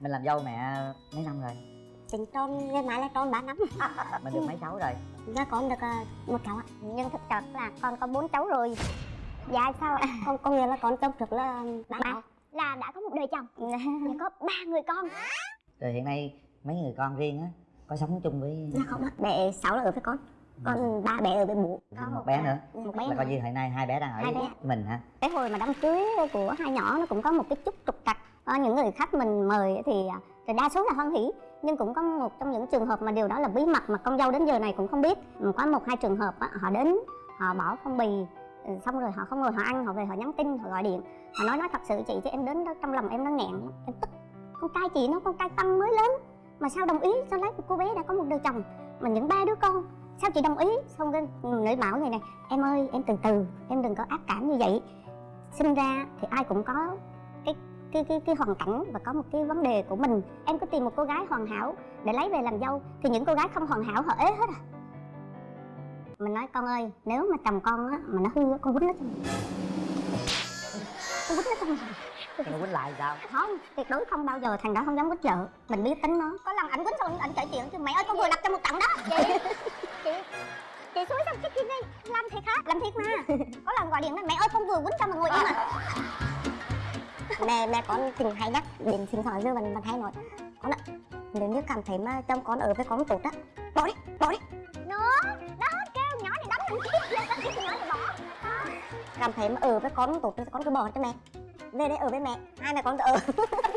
mình làm dâu mẹ mấy năm rồi? Tính tròn ngày mai là tròn 3 năm. Mình được mấy cháu rồi? Dạ con được uh, một cháu ạ. Nhưng thực chất là con có bốn cháu rồi. Dạ sao ạ? Con có nghĩa là con chồng trước là ba cháu là đã có một đời chồng. Và có ba người con. Rồi hiện nay mấy người con riêng á có sống chung với Dạ không ạ. Bé sáu là ở với con. Còn ba bé ở với bố. Có một bé nữa. Một bé là coi như hiện nay hai bé đang ở Hai với bé. mình hả? Cái hồi mà đám cưới của hai nhỏ nó cũng có một cái chút trục trặc à, những người khách mình mời thì, à, thì đa số là hoan hỉ nhưng cũng có một trong những trường hợp mà điều đó là bí mật mà con dâu đến giờ này cũng không biết. Có một hai trường hợp á, họ đến họ bỏ phong bì ừ, xong rồi họ không ngồi họ ăn họ về họ nhắn tin họ gọi điện. Họ nói nói thật sự chị chứ em đến đó trong lòng em nó nghẹn. Em tức con trai chị nó con trai tăng mới lớn mà sao đồng ý sao lấy một cô bé đã có một đời chồng mà những ba đứa con sao chị đồng ý? Xong cái nữ bảo người này em ơi em từ từ em đừng có ác cảm như vậy. Sinh ra thì ai cũng có cái cái cái hoàn cảnh và có một cái vấn đề của mình. Em cứ tìm một cô gái hoàn hảo để lấy về làm dâu thì những cô gái không hoàn hảo họ ế hết à. Mình nói con ơi nếu mà chồng con á mà nó hư á, con quýnh nó cho mình con quýnh nó cho mình nó quýnh lại sao? Không tuyệt đối không bao giờ thằng đó không dám quýnh vợ. Mình biết tính nó. Có lần ảnh quýnh xong ảnh kể chuyện chứ mẹ ơi con vừa lập cho một trận đó. Chị chị chị xúi xong cái kia đi. Làm thiệt hả? Làm thiệt mà. Có lần gọi điện nói mẹ ơi con vừa quýnh cho mà ngồi im à mẹ mẹ con tình hay nhắc đến sinh thoại dư mình mình hay nói con ạ nếu như cảm thấy mà chồng con ở với con tốt á bỏ đi bỏ đi. Nó đó kêu nhỏ này đóng mình tiếp lên cái nhỏ này bỏ. Cảm thấy mà ở với con tốt thì con cứ bỏ cho mẹ về đây ở với mẹ hai mẹ con ở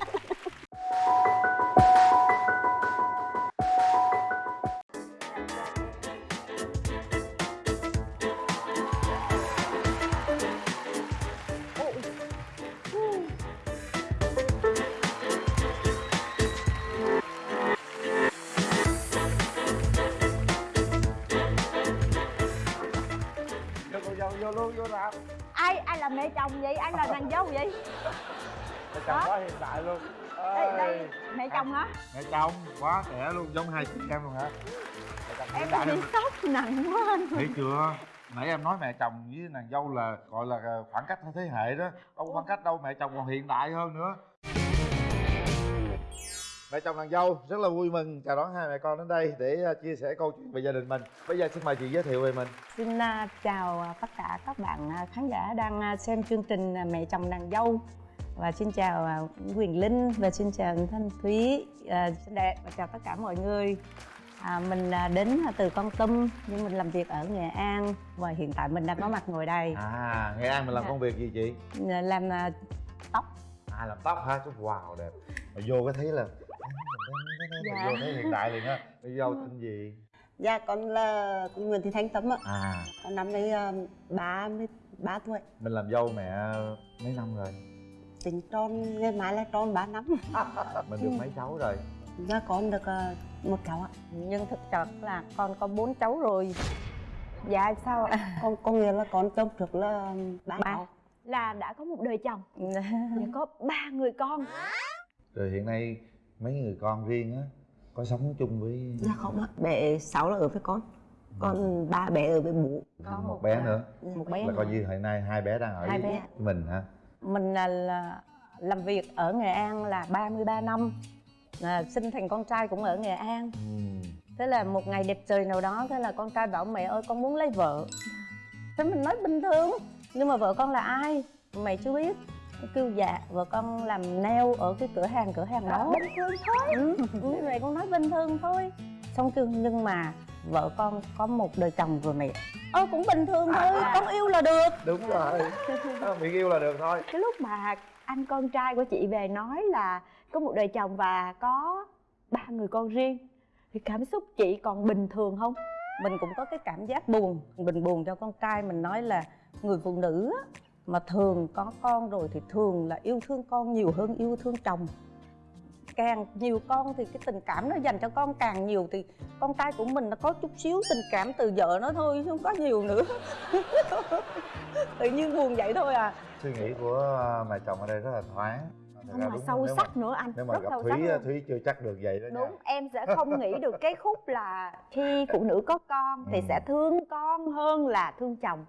mẹ chồng quá trẻ luôn giống hai chị em luôn hả? Em bị sốc nặng quá anh. Thấy chưa? Nãy em nói mẹ chồng với nàng dâu là gọi là khoảng cách thế hệ đó. Đâu có khoảng cách đâu mẹ chồng còn hiện đại hơn nữa. Mẹ chồng nàng dâu rất là vui mừng chào đón hai mẹ con đến đây để uh, chia sẻ câu chuyện về gia đình mình. Bây giờ xin mời chị giới thiệu về mình. Xin uh, chào tất cả các bạn khán giả đang xem chương trình mẹ chồng nàng dâu và xin chào uh, Quyền Linh và xin chào Thanh Thúy. Uh, xinh đẹp và chào tất cả mọi người. À, mình uh, đến từ Con Tum nhưng mình làm việc ở Nghệ An. Và hiện tại mình đang có mặt ngồi đây. À nghệ an mình làm Dạ. công việc gì chị? Làm uh, tóc. À làm tóc hả? Chút wow đẹp. Mà vô cái thấy là Dạ. vô thấy hiện đại liền á. Bây giờ tên gì? Dạ con là con Nguyễn Thị Thanh Tâm ạ. À. Con năm nay ba mươi ba tuổi. Mình làm dâu mẹ mấy năm rồi Tính tròn ngày mai là tròn 3 năm. Mình được mấy cháu rồi? Dạ con được uh, một cháu ạ. Nhưng thực chất là con có bốn cháu rồi. Dạ sao ạ? Con có nghĩa là con chồng trước là ba Ba. cháu. Là đã có một đời chồng. Và có ba người con. Rồi hiện nay mấy người con riêng á có sống chung với Dạ không ạ. Bé sáu là ở với con. Còn ba bé ở với bố. Có một, một, bé à, nữa. Một bé là coi nữa. như hiện nay hai bé đang ở Hai với bé. mình hả mình là, là làm việc ở Nghệ An là 33 năm. À, sinh thành con trai cũng ở Nghệ An. Ừ. thế là một ngày đẹp trời nào đó thế là con trai bảo mẹ ơi con muốn lấy vợ. Thế mình nói bình thường nhưng mà vợ con là ai? Mày chưa biết. Kêu dạ vợ con làm nail ở cái cửa hàng cửa hàng đó. Bình thường thôi. Ừ, như vậy con nói bình thường thôi. Xong kêu nhưng mà vợ con có một đời chồng rồi mẹ ơ cũng bình thường thôi con yêu là được. Đúng rồi. Miệng yêu là được thôi. Cái lúc mà anh con trai của chị về nói là có một đời chồng và có ba người con riêng thì cảm xúc chị còn bình thường không? Mình cũng có cái cảm giác buồn mình buồn cho con trai mình nói là người phụ nữ á, mà thường có con rồi thì thường là yêu thương con nhiều hơn yêu thương chồng càng nhiều con thì cái tình cảm nó dành cho con càng nhiều thì con trai của mình nó có chút xíu tình cảm từ vợ nó thôi chứ không có nhiều nữa. Tự nhiên buồn vậy thôi à. Suy nghĩ của mẹ chồng ở đây rất là thoáng. Thật không ra mà đúng sâu sắc nữa anh nếu mà rất gặp sâu thúy sắc luôn. thúy chưa chắc được vậy đó nha. Đúng em sẽ không nghĩ được cái khúc là khi phụ nữ có con thì Ừ. sẽ thương con hơn là thương chồng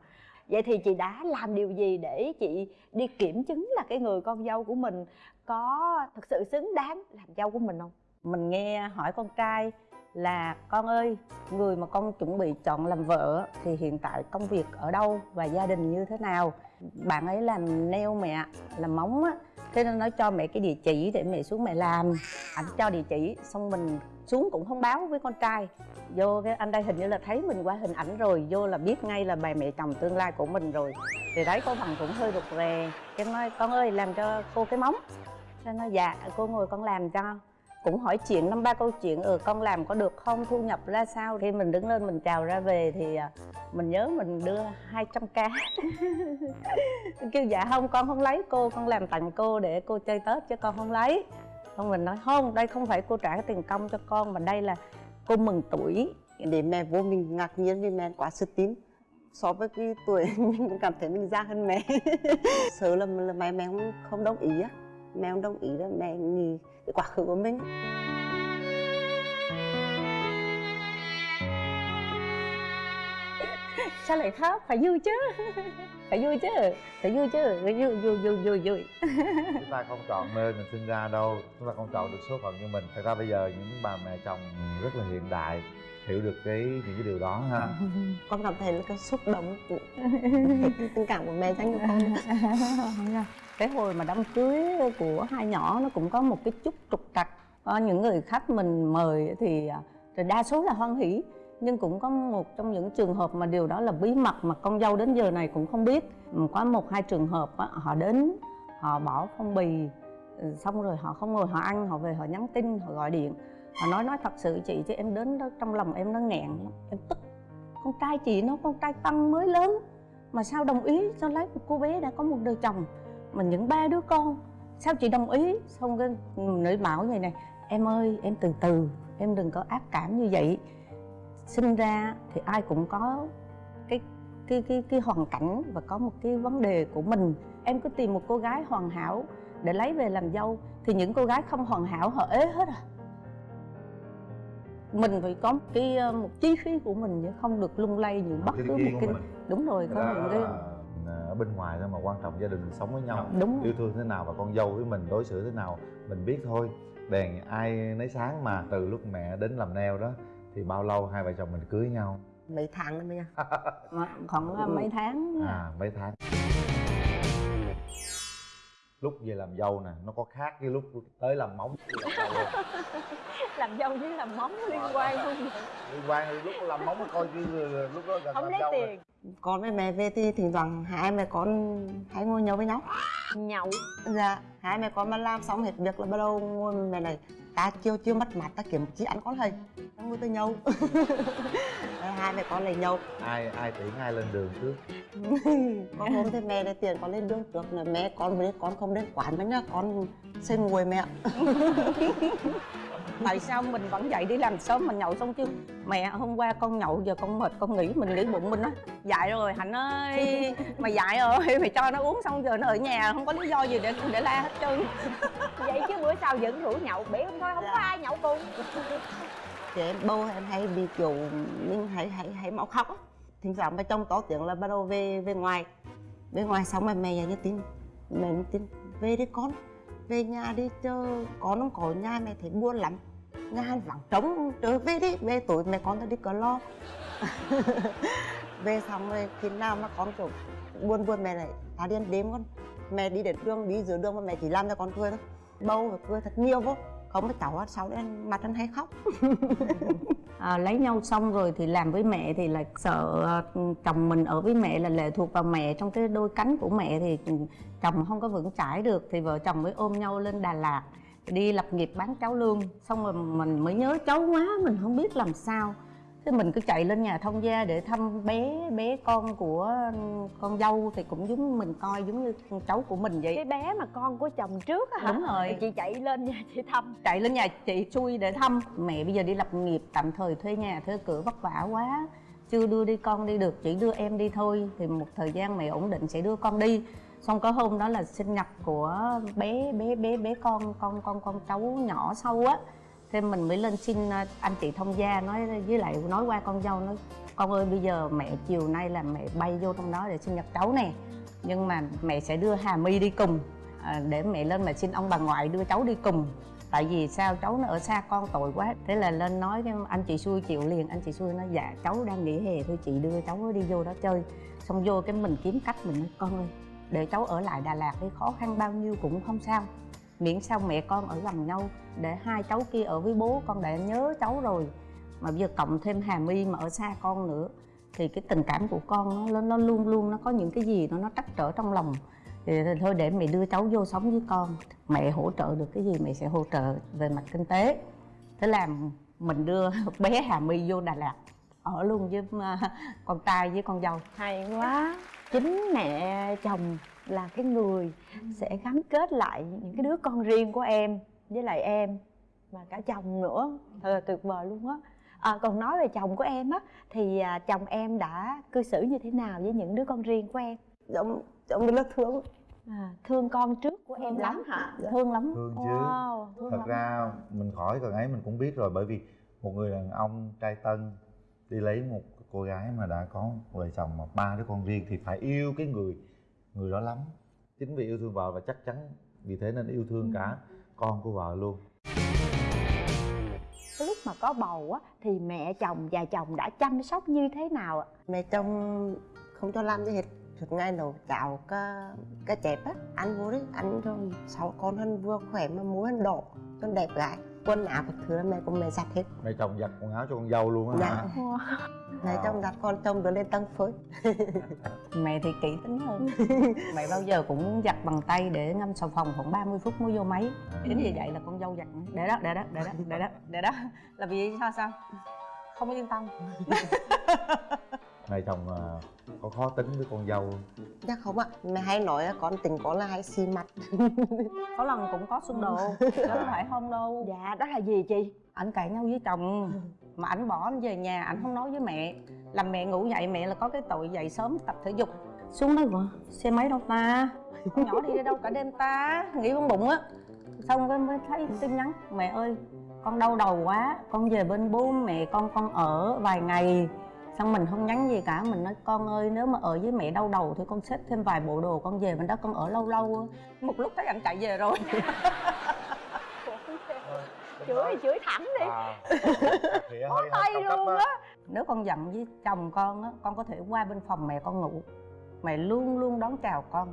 vậy thì chị đã làm điều gì để chị đi kiểm chứng là cái người con dâu của mình có thực sự xứng đáng làm dâu của mình không? Mình nghe hỏi con trai là, con ơi, người mà con chuẩn bị chọn làm vợ thì hiện tại công việc ở đâu và gia đình như thế nào? Bạn ấy làm nail mẹ, làm móng á, thế nên nó cho mẹ cái địa chỉ để mẹ xuống mẹ làm. Ảnh cho địa chỉ, xong mình xuống cũng không báo với con trai. Vô cái, anh đây hình như là thấy mình qua hình ảnh rồi, vô là biết ngay là bà mẹ chồng tương lai của mình rồi. Thì đấy cô bằng cũng hơi rụt rè, cái nói, con ơi, làm cho cô cái móng. Cái nói dạ cô ngồi con làm cho. Cũng hỏi chuyện, năm ba câu chuyện ừ con làm có được không? Thu nhập ra sao? Khi mình đứng lên mình chào ra về thì à, mình nhớ mình đưa 200 k. Kêu dạ không, con không lấy, cô, con làm tặng cô để cô chơi tết chứ con không lấy xong mình nói không đây không phải cô trả cái tiền công cho con mà đây là cô mừng tuổi. Để mẹ vô mình ngạc nhiên vì mẹ quá sức tín so với cái tuổi mình cũng cảm thấy mình già hơn mẹ. Sợ là, là mẹ mẹ không, không đồng ý á. Mẹ không đồng ý là mẹ nghĩ cái quá khứ của mình. Sao lại khóc? Phải vui chứ phải vui chứ phải vui chứ phải vui vui vui vui vui. Chúng ta không chọn nơi mình sinh ra đâu chúng ta không chọn được số phận như mình. Thật ra bây giờ những bà mẹ chồng rất là hiện đại hiểu được cái những cái điều đó ha. Con cảm thấy là cái xúc động. Của tình cảm của mẹ dành cho con. Cái hồi mà đám cưới của hai nhỏ nó cũng có một cái chút trục trặc. Có những người khách mình mời thì thì đa số là hoan hỷ nhưng cũng có một trong những trường hợp mà điều đó là bí mật mà con dâu đến giờ này cũng không biết. Có một hai trường hợp á, họ đến họ bỏ phong bì ừ, xong rồi họ không ngồi họ ăn họ về họ nhắn tin họ gọi điện. Họ nói nói thật sự chị chứ em đến đó trong lòng em nó nghẹn lắm em tức. Con trai chị nó con trai tăng mới lớn mà sao đồng ý sao lấy một cô bé đã có một đời chồng? Mà những ba đứa con sao chị đồng ý? Xong cái nữ bảo vậy này em ơi em từ từ em đừng có ác cảm như vậy sinh ra thì ai cũng có cái cái cái cái hoàn cảnh và có một cái vấn đề của mình. Em cứ tìm một cô gái hoàn hảo để lấy về làm dâu thì những cô gái không hoàn hảo họ ế hết à. Mình phải có một cái ờ, một chí khí của mình chứ không được lung lay những bất cứ một cái mình. Đúng rồi có những cái ở bên ngoài thôi mà quan trọng gia đình sống với nhau. Đúng yêu thương thế nào và con dâu với mình đối xử thế nào mình biết thôi. Đèn ai nấy sáng mà từ lúc mẹ đến làm neo đó thì bao lâu hai vợ chồng mình cưới nhau? Mấy tháng nữa mới Mà khoảng là mấy tháng. À mấy tháng. Lúc về làm dâu nè nó có khác với lúc tới làm móng. Làm dâu không? làm dâu với làm móng liên quan không? Liên quan lúc làm móng coi như là lúc đó gần không làm lấy dâu rồi. tiền. Con với mẹ về thì thỉnh thoảng hai mẹ con hay ngồi nhậu với nhau. Nhậu. Dạ hai mẹ con mà làm xong hết việc là bắt đầu ngồi mẹ này ta chưa chưa mất mặt ta kiếm chị ăn con thầy ta ngồi tới nhậu. Rồi hai mẹ con lại nhậu. Ai ai tiễn ai lên đường trước? Con hôm thì mẹ này tiền con lên đường trước là mẹ con với con không đến quán nữa nhá. Con xin ngồi mẹ. Tại sao mình vẫn dậy đi làm sớm mà nhậu xong chứ? Mẹ hôm qua con nhậu giờ con mệt con nghỉ mình nghĩ bụng mình á. Dại rồi hạnh ơi. Mày dại rồi mày cho nó uống xong giờ nó ở nhà không có lý do gì để để la hết trơn vậy chứ bữa sau vẫn rủ nhậu bể không thôi không có ai nhậu cùng. Thì em bầu em hay bị kiểu mình hay hay hay máu khóc á. Thỉnh thoảng mà trong to tiếng là bắt đầu về về ngoài. Về ngoài xong rồi mẹ nhắn tin mẹ nhắn tin về đi con về nhà đi chờ con không có nhà mẹ thấy buồn lắm. Nhà hàng vắng trống trở về đi về tối mẹ con ta đi cờ lo. Về xong rồi khi nào mà con kiểu buồn buồn mẹ lại ta đi ăn đêm con mẹ đi đến đường đi giữa đường mà mẹ chỉ làm cho con cười thôi bâu và cười thật nhiều vô. Không có cháu sau đấy mặt anh hay khóc. À, lấy nhau xong rồi thì làm với mẹ thì là sợ à, chồng mình ở với mẹ là lệ thuộc vào mẹ. Trong cái đôi cánh của mẹ thì chồng không có vững chãi được thì vợ chồng mới ôm nhau lên Đà Lạt đi lập nghiệp bán cháo lương. Xong rồi mình mới nhớ cháu quá mình không biết làm sao thế mình cứ chạy lên nhà thông gia để thăm bé bé con của con dâu thì cũng giống mình coi giống như con cháu của mình vậy. Cái bé mà con của chồng trước á hả? Đúng rồi. Thì chị chạy lên nhà chị thăm. Chạy lên nhà chị xui để thăm. Mẹ bây giờ đi lập nghiệp tạm thời thuê nhà thuê cửa vất vả quá. Chưa đưa đi con đi được chỉ đưa em đi thôi. Thì một thời gian mẹ ổn định sẽ đưa con đi. Xong có hôm đó là sinh nhật của bé bé bé bé con con con con cháu nhỏ sau á thế mình mới lên xin à, anh chị thông gia nói với lại nói qua con dâu nói con ơi bây giờ mẹ chiều nay là mẹ bay vô trong đó để sinh nhật cháu nè. Nhưng mà mẹ sẽ đưa hà my đi cùng à, để mẹ lên mà xin ông bà ngoại đưa cháu đi cùng. Tại vì sao? Cháu nó ở xa con tội quá. Thế là lên nói cái anh chị xui chịu liền. Anh chị xui nói dạ cháu đang nghỉ hè thôi chị đưa cháu đi vô đó chơi. Xong vô cái mình kiếm cách mình nói con ơi để cháu ở lại đà lạt đi khó khăn bao nhiêu cũng không sao miễn sao mẹ con ở gần nhau để hai cháu kia ở với bố? Con đã nhớ cháu rồi. Mà bây giờ cộng thêm hà my mà ở xa con nữa thì cái tình cảm của con nó nó luôn luôn nó có những cái gì nó nó trắc trở trong lòng. Thì thôi để mẹ đưa cháu vô sống với con. Mẹ hỗ trợ được cái gì mẹ sẽ hỗ trợ về mặt kinh tế. Thế là mình đưa bé hà my vô đà lạt ở luôn với ờ, con trai với con dâu. Hay quá. Chính mẹ chồng là cái người sẽ gắn kết lại những cái đứa con riêng của em với lại em và cả chồng nữa. Thật là tuyệt vời luôn á. À, còn nói về chồng của em á thì à, chồng em đã cư xử như thế nào với những đứa con riêng của em? Giống giống lớp thương à, thương con trước của em lắm. hả? Thương lắm. Thương chứ. Wow thương thật lắm. ra mình khỏi cần ấy mình cũng biết rồi bởi vì một người đàn ông trai tân đi lấy một cô gái mà đã có vợ chồng mà ba đứa con riêng thì phải yêu cái người người đó lắm. Chính vì yêu thương vợ và chắc chắn vì thế nên yêu thương cả con của vợ luôn. Cái lúc mà có bầu á thì mẹ chồng và chồng đã chăm sóc như thế nào ạ? Mẹ chồng không cho làm gì hết. Suốt ngày nấu cháo cá cá chép á. Ăn vô đấy ăn cho sáu con hơn vừa khỏe mà hơn đỏ cho đẹp gái quần áo các thứ mẹ của mẹ giặt hết. Mẹ chồng giặt quần áo cho con dâu luôn á Dạ. hả? Mẹ chồng giặt con chồng đưa lên tăng phới mẹ thì kỹ tính hơn. Mẹ bao giờ cũng giặt bằng tay để ngâm xà phòng khoảng 30 phút mới vô máy. Chính vì vậy là con dâu giặt. Để đó để đó để đó để đó để đó. Là vì sao sao? Không yên tâm mẹ chồng à, có khó tính với con dâu không? chắc không ạ. Mẹ hay nói là con tình con là hay xì mặt có lần cũng có xung đột chứ không phải không đâu. Dạ đó là gì chị? Ảnh cãi nhau với chồng mà ảnh bỏ anh về nhà ảnh không nói với mẹ. Làm mẹ ngủ dậy mẹ là có cái tội dậy sớm tập thể dục. Xuống nói vợ xe máy đâu ta? Con nhỏ đi đâu cả đêm ta? Nghĩ bụng bụng á. Xong cái mới thấy tin nhắn mẹ ơi con đau đầu quá. Con về bên bố mẹ con con ở vài ngày xong mình không nhắn gì cả mình nói con ơi nếu mà ở với mẹ đau đầu thì con xếp thêm vài bộ đồ con về bên đó con ở lâu lâu một lúc thấy anh chạy về rồi. Chửi thì chửi thẳng đi. À, thì bó hơi- hơi tay luôn á. á. Nếu con giận với chồng con á con có thể qua bên phòng mẹ con ngủ. Mẹ luôn luôn đón chào con.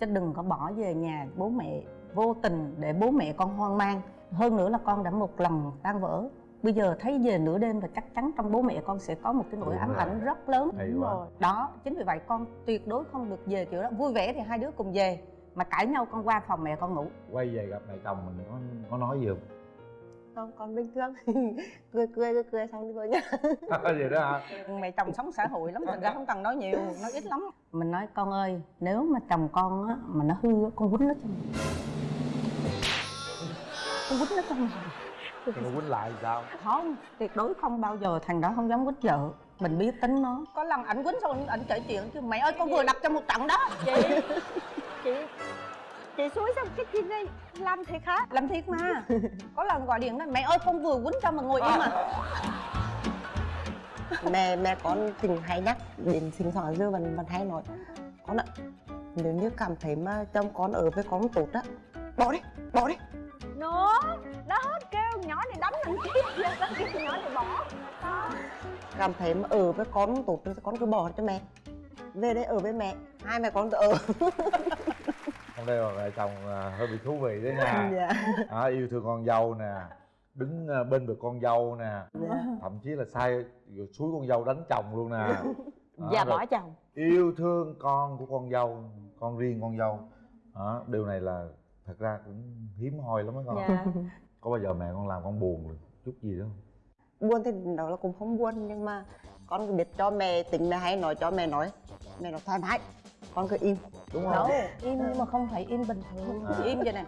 Chứ đừng có bỏ về nhà bố mẹ vô tình để bố mẹ con hoang mang. Hơn nữa là con đã một lần tan vỡ bây giờ thấy về nửa đêm và chắc chắn trong bố mẹ con sẽ có một cái nỗi ám ảnh rất lớn. Hay đúng quá. rồi. Đó chính vì vậy con tuyệt đối không được về kiểu đó. Vui vẻ thì hai đứa cùng về mà cãi nhau con qua phòng mẹ con ngủ. Quay về gặp mẹ chồng mình có có nói gì không? Không con bình thường. Cười cười cười cười xong đi vào nhà. Vậy đó hả? Mẹ chồng sống xã hội lắm thành ra không cần nói nhiều nói ít lắm. Mình nói con ơi nếu mà chồng con á mà nó hư á con quýnh nó cho con quýnh nó cho mày nó quýnh lại thì sao? Không tuyệt đối không bao giờ thằng đó không dám quýnh vợ. Mình biết tính nó. Có lần ảnh quýnh xong ảnh kể chuyện chứ mẹ ơi con vừa đập trong một trận đó. Chị chị chị suối xong cái chị này làm thiệt hả? Làm thiệt mà. Có lần gọi điện nói mẹ ơi con vừa quýnh cho mà ngồi im à. Mẹ mẹ con tình hay nhắc đến sinh thoảng dư vẫn vẫn hay nói con ạ nếu như cảm thấy mà chồng con ở với con tốt á bỏ đi bỏ đi. Nó đó kêu nhỏ này đánh mình tiếp lên đó kêu nhỏ này bỏ. Đó cảm thấy mà ở với con tốt thì con cứ bỏ cho mẹ. Về đây ở với mẹ hai mẹ con tự ở. Hôm nay là mẹ chồng à, hơi bị thú vị đấy nha. Dạ. À, yêu thương con dâu nè đứng à, bên vực con dâu nè. Dạ. Thậm chí là sai rồi suối con dâu đánh chồng luôn nè. Và rồi bỏ chồng. yêu thương con của con dâu con riêng con dâu. Đó, điều này là thật ra cũng hiếm hoi lắm á con. Dạ có bao giờ mẹ con làm con buồn chút gì đó không? Buồn thì đó là cũng không buồn nhưng mà con cứ biết cho mẹ tính mẹ hay nói cho mẹ nói mẹ nói thoải mái con cứ im. Đúng đâu không im nhưng mà không phải im bình thường. À. im vậy nè.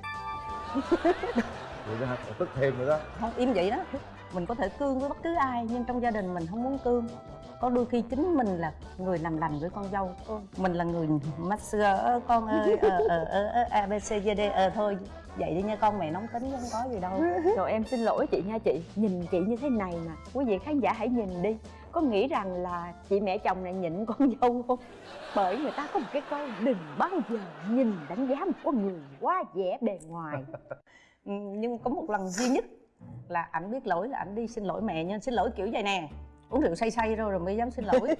Vậy đó tức thêm nữa đó. Không im vậy đó. Mình có thể cương với bất cứ ai nhưng trong gia đình mình không muốn cương. Có đôi khi chính mình là người làm lành với con dâu. Mình là người master ơ, con ơi ờ ờ ờ ờ, a b c d d ờ thôi vậy đi nha con mẹ nóng tính không có gì đâu. Rồi em xin lỗi chị nha chị. Nhìn chị như thế này mà quý vị khán giả hãy nhìn đi. Có nghĩ rằng là chị mẹ chồng này nhịn con dâu không? Bởi người ta có một cái câu đừng bao giờ nhìn đánh giá một con người quá vẻ bề ngoài. Ừ, nhưng có một lần duy nhất là ảnh biết lỗi là ảnh đi xin lỗi mẹ nhưng xin lỗi kiểu vậy nè. Uống rượu say say rồi rồi mới dám xin lỗi.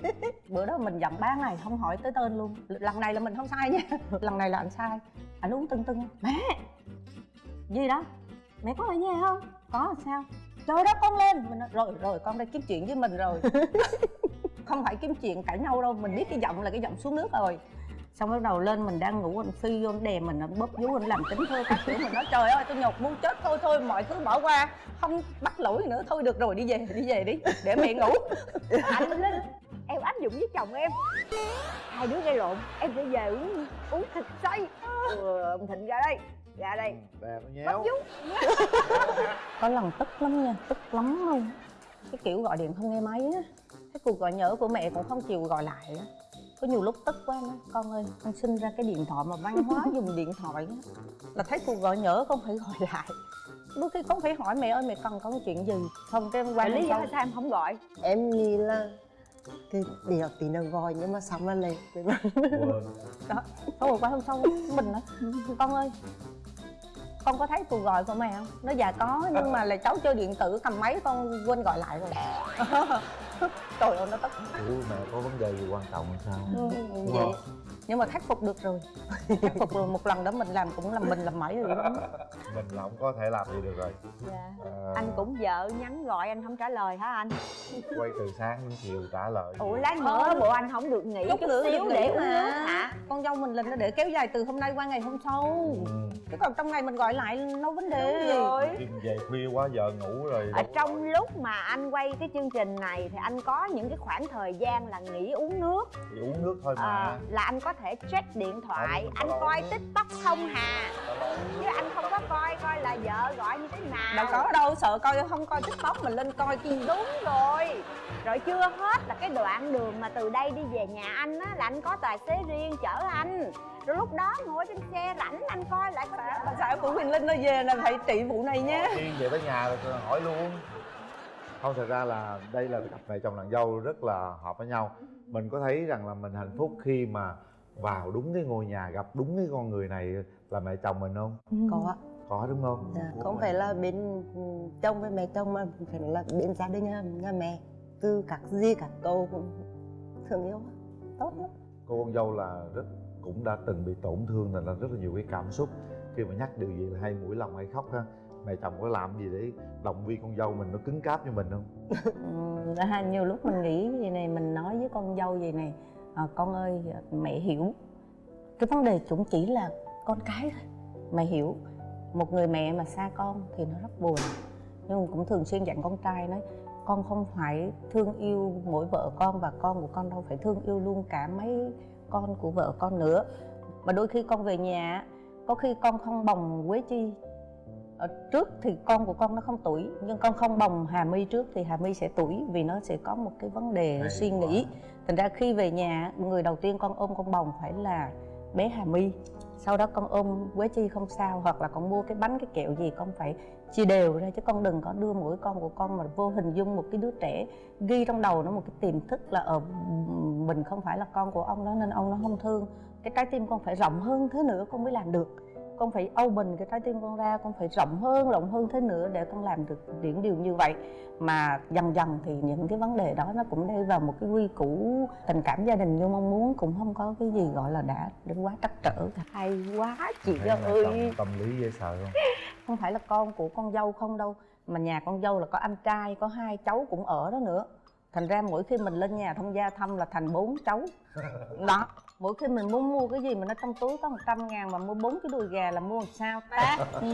Bữa đó mình giận ba ngày không hỏi tới tên luôn. Lần này là mình không sai nha. Lần này là anh sai. Ảnh uống tưng tưng. Mẹ gì đó. Mẹ có ở nhà không? Có sao? Trời đất con lên. Mình nói, rồi rồi con đây kiếm chuyện với mình rồi. Không phải kiếm chuyện cãi nhau đâu mình biết cái giọng là cái giọng xuống nước rồi. Xong bắt đầu lên mình đang ngủ anh phi vô anh đè mình anh bóp vú anh làm tính thơ các kiểu. Mình nói trời ơi tôi nhột muốn chết thôi thôi mọi thứ bỏ qua. Không bắt lỗi nữa thôi được rồi đi về đi về đi để mẹ ngủ. Anh linh em áp dụng với chồng em. Hai đứa gây lộn em sẽ về uống uống thịt xay ừ, ông thịnh ra đây ra đây. Đẹp nó bóp nhéo có lần tức lắm nha tức lắm luôn. Cái kiểu gọi điện không nghe máy á. Cái cuộc gọi nhỡ của mẹ cũng không chịu gọi lại á. Có nhiều lúc tức quá nói con ơi con sinh ra cái điện thoại mà văn hóa dùng điện thoại á. Là thấy cuộc gọi nhỡ con phải gọi lại. Đôi khi con phải hỏi mẹ ơi mẹ cần có chuyện gì? Không cái em qua Vậy lý do sao em không gọi? Em nghĩ là cái điều tí nó gọi nhưng mà xong là quên. Đó không rồi qua hôm sau mình nói con ơi con có thấy cuộc gọi của mẹ không? Nó dạ có nhưng mà là cháu chơi điện tử cầm máy con quên gọi lại rồi trời ơi nó tức Ủa mẹ có vấn đề gì quan trọng hay sao? Ừ, vậy nhưng mà khắc phục được rồi. Khắc phục rồi một lần đó mình làm cũng làm mình làm mãi rồi đó. Mình là không có thể làm gì được rồi. Dạ. Ờ, anh cũng vợ nhắn gọi anh không trả lời hả anh? Quay từ sáng đến chiều trả lời ủa lát nữa bộ anh không được nghỉ chút, nữa xíu để uống mà. nước hả? Con dâu mình là nó để kéo dài từ hôm nay qua ngày hôm sau. Ừ. chứ còn trong ngày mình gọi lại đâu vấn đề. Đúng rồi. Về khuya quá giờ ngủ rồi ở trong lúc mà anh quay cái chương trình này thì anh có những cái khoảng thời gian là nghỉ uống nước. Thì uống nước thôi mà. À, là anh có thể check điện thoại Không, anh coi tiktok không hà. Chứ anh không có coi coi là vợ gọi như thế nào. Đâu có đâu sợ coi không coi tiktok mình lên coi chi đúng rồi. Rồi chưa hết là cái đoạn đường mà từ đây đi về nhà anh á là anh có tài xế riêng chở anh. Rồi lúc đó ngồi trên xe rảnh anh coi lại có bà xã của Huyền Linh nó về là phải trị vụ này nhé Tiên về tới nhà rồi tôi hỏi luôn không thật ra là đây là cặp mẹ chồng nàng dâu rất là hợp với nhau. Mình có thấy rằng là mình hạnh phúc khi mà vào đúng cái ngôi nhà gặp đúng cái con người này là mẹ chồng mình không? Có ạ. Có đúng không? Dạ, không phải là bên ừ, chồng với mẹ chồng mà phải là bên gia đình nhà, nhà mẹ. Từ các gì các cũng thương yêu tốt lắm. Cô con dâu là rất cũng đã từng bị tổn thương nên là rất là nhiều cái cảm xúc. Khi mà nhắc điều gì là hay mũi lòng hay khóc ha mẹ chồng có làm gì để động viên con dâu mình nó cứng cáp như mình không? Ừ, nhiều lúc mình nghĩ gì này mình nói với con dâu gì này à, con ơi mẹ hiểu. Cái vấn đề cũng chỉ là con cái thôi. Mẹ hiểu một người mẹ mà xa con thì nó rất buồn. Nhưng cũng thường xuyên dặn con trai nói con không phải thương yêu mỗi vợ con và con của con đâu phải thương yêu luôn cả mấy con của vợ con nữa. Mà đôi khi con về nhà có khi con không bồng quế chi ở trước thì con của con nó không tuổi nhưng con không bồng hà my trước thì hà my sẽ tuổi vì nó sẽ có một cái vấn đề Hay suy quá. nghĩ thành ra khi về nhà người đầu tiên con ôm con bồng phải là bé hà my. Sau đó con ôm quế chi không sao hoặc là con mua cái bánh cái kẹo gì con phải chia đều ra chứ con đừng có đưa mỗi con của con mà vô hình dung một cái đứa trẻ ghi trong đầu nó một cái tiềm thức là ở mình không phải là con của ông đó nên ông nó không thương. Cái trái tim con phải rộng hơn thế nữa con mới làm được con phải open cái trái tim con ra con phải rộng hơn rộng hơn thế nữa để con làm được những điều như vậy. Mà dần dần thì những cái vấn đề đó nó cũng đi vào một cái quy củ tình cảm gia đình như mong muốn cũng không có cái gì gọi là đã đến quá trắc trở cả. Hay quá chị mẹ ơi. chồng tâm lý dễ sợ không? Không phải là con của con dâu không đâu mà nhà con dâu là có anh trai có hai cháu cũng ở đó nữa. Thành ra mỗi khi mình lên nhà thông gia thăm là thành bốn cháu. Đó mỗi khi mình muốn mua cái gì mà nó trong túi có 100 ngàn mà mua bốn cái đùi gà là mua làm sao ta? Ừ.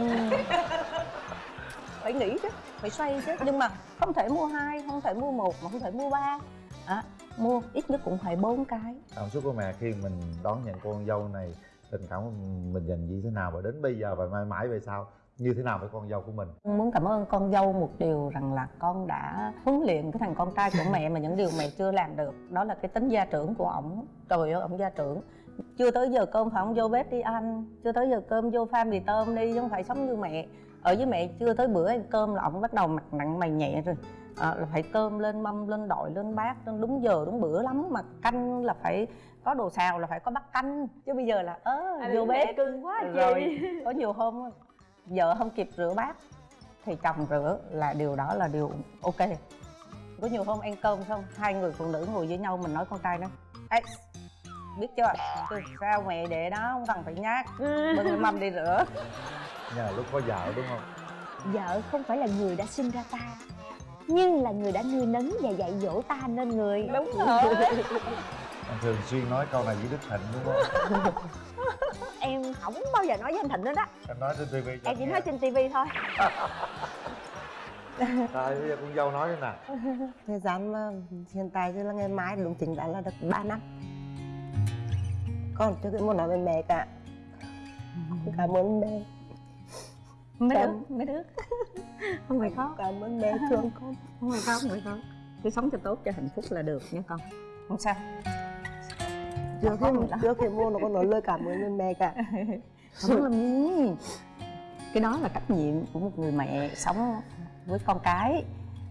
phải nghĩ chứ phải xoay chứ. Nhưng mà không thể mua hai không thể mua một mà không thể mua ba. À, mua ít nhất cũng phải bốn cái. Cảm xúc của mẹ khi mình đón nhận cô con dâu này tình cảm của mình dành như thế nào và đến bây giờ và mãi mãi về sau như thế nào với con dâu của mình? Muốn cảm ơn con dâu một điều rằng là con đã huấn luyện cái thằng con trai của mẹ mà những điều mẹ chưa làm được. Đó là cái tính gia trưởng của ổng. Trời ơi ổng gia trưởng. Chưa tới giờ cơm phải không vô bếp đi ăn. Chưa tới giờ cơm vô pha mì tôm đi chứ không phải sống như mẹ. Ở với mẹ chưa tới bữa ăn cơm là ông bắt đầu mặt nặng mày nhẹ rồi. À, là phải cơm lên mâm lên đội lên bát lên đúng giờ đúng bữa lắm. Mà canh là phải có đồ xào là phải có bát canh. Chứ bây giờ là ớ vô bếp. cưng quá rồi có nhiều hôm vợ không kịp rửa bát thì chồng rửa là điều đó là điều ok. Có nhiều hôm ăn cơm xong hai người phụ nữ ngồi với nhau mình nói con trai đó Ê, biết chưa? Từ sao mẹ để đó không cần phải nhát bưng mâm đi rửa. Nhờ lúc có vợ đúng không? Vợ không phải là người đã sinh ra ta nhưng là người đã nuôi nấng và dạy dỗ ta nên người. Đúng rồi. Anh thường xuyên nói câu này với đức thịnh đúng không không bao giờ nói với anh thịnh nữa đó. Em nói trên tivi cho em chỉ nghe. nói trên tivi thôi. Rồi bây giờ con dâu nói thế nào thời gian mà hiện tại thì là ngày mai đúng chính đã là được 3 năm. Con chưa muốn nói với mẹ cả. Cảm ơn mẹ. Mấy đứa mấy đứa không phải khóc cảm ơn mẹ thương con. Không phải khóc không phải khóc cứ sống cho tốt cho hạnh phúc là được nha con. Không sao trước khi trước khi mua nó có nói lời cảm ơn với mẹ cả. Không làm gì cái đó là trách nhiệm của một người mẹ sống với con cái.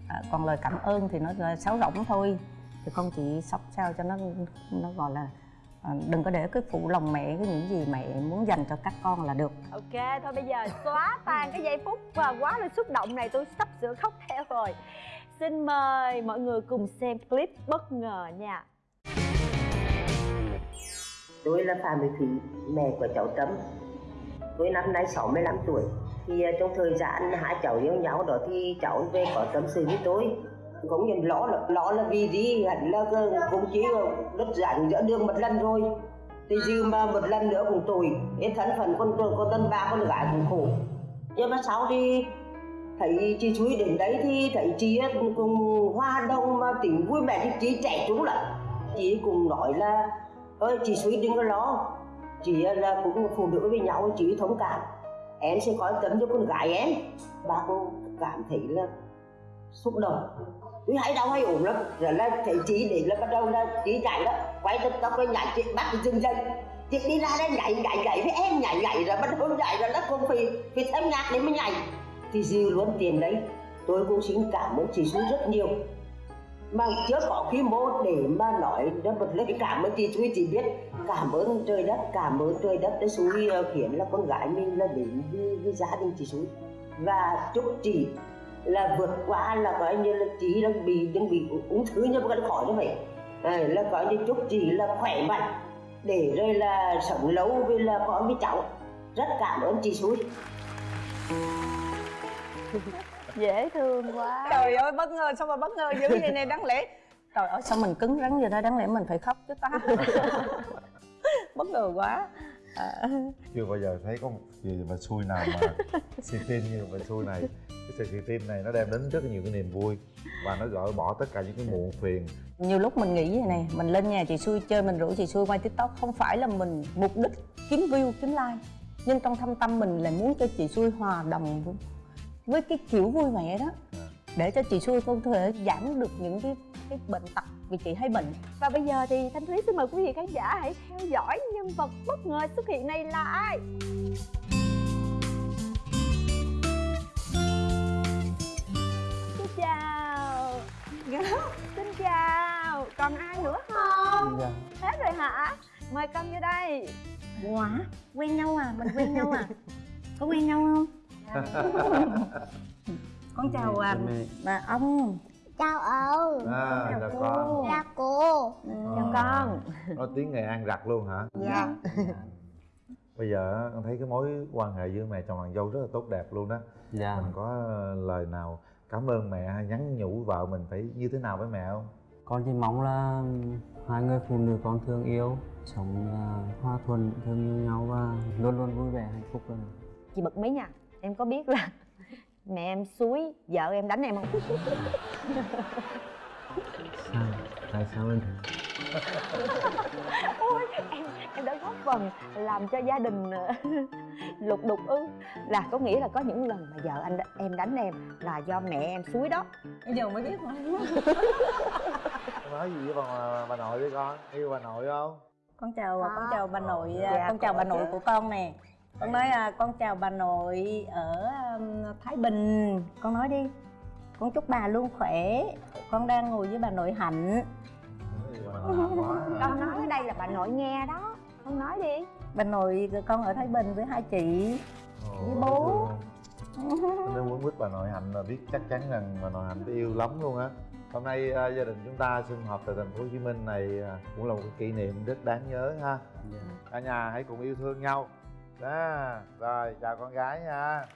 À, còn lời cảm ơn thì nó là sáo rỗng thôi. Thì con chỉ sống sao cho nó nó gọi là à, đừng có để cái phụ lòng mẹ cái những gì mẹ muốn dành cho các con là được. Ok thôi bây giờ xóa tan cái giây phút và quá là xúc động này tôi sắp sửa khóc theo rồi. Xin mời mọi người cùng xem clip bất ngờ nha Tôi là Phạm Thị Thủy, mẹ của cháu Trâm. Tôi năm nay 65 tuổi. Thì à, trong thời gian hai cháu yêu nhau đó thì cháu về có tâm sự với tôi. Cũng nhận lo là lo là vì gì hẳn là cũng chỉ đất rảnh giữa đường một lần rồi. Thì dư mà một lần nữa cũng tồi. Cái thân phận con con tân ba con gái cũng khổ. Nhưng mà sau thì thấy chị Chuối đến đấy thì thấy chị cùng, cùng hoa đông mà tính vui vẻ thì chị trẻ chúng lắm. Chị cùng nói là ơi chị suy đừng có lo. Chị ờ, là cũng phụ nữ với nhau chị thông cảm. Em sẽ có tấm cho con gái em. Bà cô cảm thấy là xúc động. Cứ hay đau hay ổn lắm. Rồi là thấy chị để là bắt đầu là chị chạy đó. Quay tóc tóc cái nhảy chị bắt chị dừng chân, chị đi ra đây nhảy nhảy nhảy với em nhảy nhảy rồi bắt đầu nhảy rồi nó cũng phải phải thêm nhạc để mới nhảy. Thì dư luôn tiền đấy. Tôi cũng xin cảm ơn chị xuống rất nhiều mà chưa có quy mô để mà nói ra một lời cảm ơn chị Suy chỉ biết. Cảm ơn trời đất cảm ơn trời đất đã Suy ờ, khiến là con gái mình là đến với, với gia đình chị Suy và chúc chị là vượt qua là coi như là chị đang bị đang bị ung thư nhưng mà vẫn khỏi như vậy. À, là coi như chúc chị là khỏe mạnh để rồi là sống lâu với là con với cháu. Rất cảm ơn chị Suy dễ thương quá. Trời ơi bất ngờ sao mà bất ngờ dữ vậy này đáng lẽ. Trời ơi sao mình cứng rắn vậy đó đáng lẽ mình phải khóc chứ ta. Bất ngờ quá. À, chưa bao giờ thấy có một gì mà xui nào mà xì tin như bà xui này. Cái sự xì tin này nó đem đến rất là nhiều cái niềm vui và nó gỡ bỏ tất cả những cái muộn phiền. Nhiều lúc mình nghĩ vậy này mình lên nhà chị xui chơi mình rủ chị xui quay tiktok không phải là mình mục đích kiếm view kiếm like. Nhưng trong thâm tâm mình là muốn cho chị xui hòa đồng với- cái kiểu vui vẻ đó. Để cho chị xui có thể giảm được những cái cái bệnh tật vì chị hay bệnh. Và bây giờ thì thanh thúy xin mời quý vị khán giả hãy theo dõi nhân vật bất ngờ xuất hiện này là ai? Xin chào. Xin chào. Còn ai nữa không? Hết rồi hả? Mời con vô đây. Ủa? Quen nhau à? Mình quen nhau à? Có quen nhau không con chào à, bà ông. Chào ông. À chào con. Chào cô. Chào con. nói tiếng nghệ an rặt luôn hả? Dạ. Bây giờ con thấy cái mối quan hệ giữa mẹ chồng nàng dâu rất là tốt đẹp luôn đó. Dạ. Mình có lời nào cảm ơn mẹ hay nhắn nhủ vợ mình phải như thế nào với mẹ không? Con chỉ mong là hai người phụ nữ con thương yêu sống à, hòa thuận thương yêu nhau và luôn luôn vui vẻ hạnh phúc được. chị bật mí nha em có biết là mẹ em suối vợ em đánh em không? Sao? Tại sao anh ôi em em đã góp phần làm cho gia đình ờ, lục đục ư. Là có nghĩa là có những lần mà vợ anh em đánh em là do mẹ em suối đó. Bây giờ mới biết Con nói gì với bà, bà nội đi con? Yêu bà nội không? Con chào Có. con chào bà nội Dạ, con chào bà nội chứ. của con nè con nói à, con chào bà nội ở um, thái bình. Con nói đi. Con chúc bà luôn khỏe. Con đang ngồi với bà nội hạnh. Con nói ở đây là bà nội nghe đó. Con nói đi. Bà nội con ở thái bình với hai chị. Với bố. nếu muốn quýt bà nội hạnh là biết chắc chắn rằng bà nội hạnh yêu lắm luôn á. Hôm nay à, gia đình chúng ta sum họp tại thành phố hồ chí minh này à, cũng là một kỷ niệm rất đáng nhớ ha. Dạ. cả nhà hãy cùng yêu thương nhau đó rồi chào con gái nha.